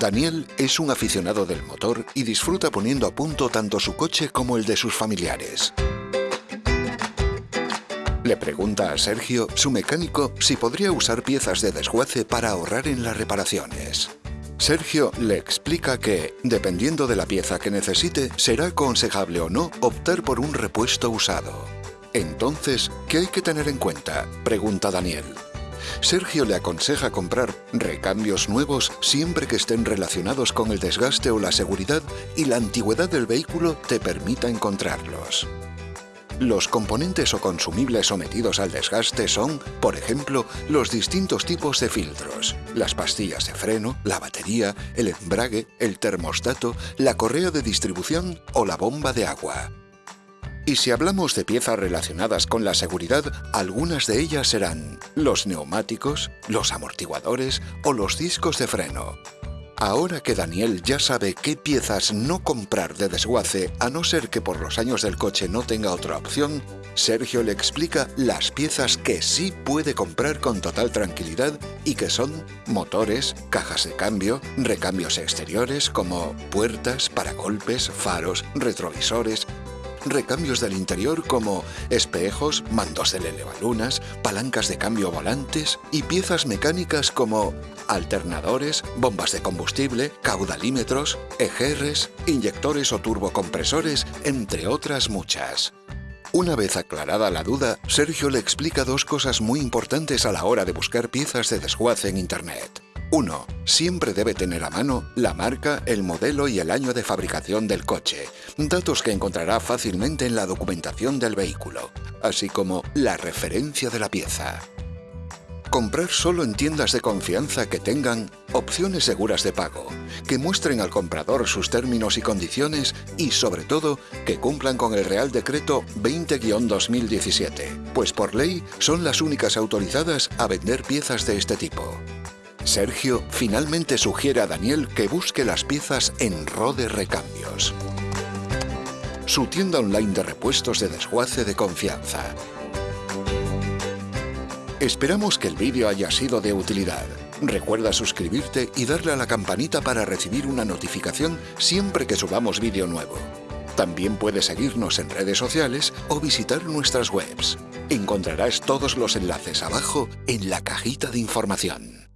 Daniel es un aficionado del motor y disfruta poniendo a punto tanto su coche como el de sus familiares. Le pregunta a Sergio, su mecánico, si podría usar piezas de desguace para ahorrar en las reparaciones. Sergio le explica que, dependiendo de la pieza que necesite, será aconsejable o no optar por un repuesto usado. Entonces, ¿qué hay que tener en cuenta? Pregunta Daniel. Sergio le aconseja comprar recambios nuevos siempre que estén relacionados con el desgaste o la seguridad y la antigüedad del vehículo te permita encontrarlos. Los componentes o consumibles sometidos al desgaste son, por ejemplo, los distintos tipos de filtros, las pastillas de freno, la batería, el embrague, el termostato, la correa de distribución o la bomba de agua. Y si hablamos de piezas relacionadas con la seguridad, algunas de ellas serán los neumáticos, los amortiguadores o los discos de freno. Ahora que Daniel ya sabe qué piezas no comprar de desguace, a no ser que por los años del coche no tenga otra opción, Sergio le explica las piezas que sí puede comprar con total tranquilidad y que son motores, cajas de cambio, recambios exteriores como puertas, paragolpes, faros, retrovisores, recambios del interior como espejos, mandos de elevalunas, palancas de cambio volantes y piezas mecánicas como alternadores, bombas de combustible, caudalímetros, ejerres, inyectores o turbocompresores, entre otras muchas. Una vez aclarada la duda, Sergio le explica dos cosas muy importantes a la hora de buscar piezas de desguace en Internet. 1. Siempre debe tener a mano la marca, el modelo y el año de fabricación del coche, datos que encontrará fácilmente en la documentación del vehículo, así como la referencia de la pieza. Comprar solo en tiendas de confianza que tengan opciones seguras de pago, que muestren al comprador sus términos y condiciones y, sobre todo, que cumplan con el Real Decreto 20-2017, pues por ley son las únicas autorizadas a vender piezas de este tipo. Sergio finalmente sugiere a Daniel que busque las piezas en Rode Recambios. Su tienda online de repuestos de desguace de confianza. Esperamos que el vídeo haya sido de utilidad. Recuerda suscribirte y darle a la campanita para recibir una notificación siempre que subamos vídeo nuevo. También puedes seguirnos en redes sociales o visitar nuestras webs. Encontrarás todos los enlaces abajo en la cajita de información.